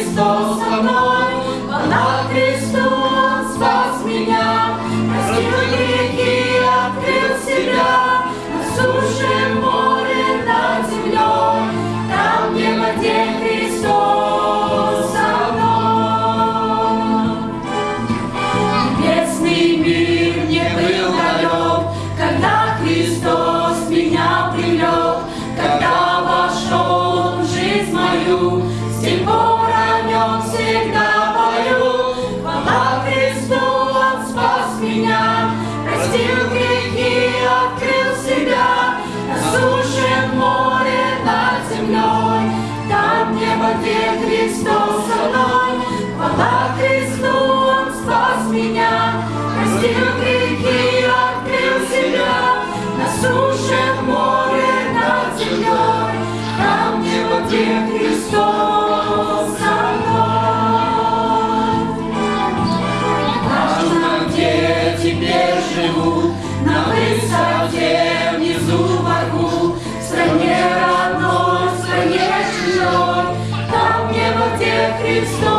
estou só nós. Простил грехи, открыл себя, осушит море над землей. Там небо, где Христос со мной, спас меня. Простил грехи, открыл себя, насушит море It's so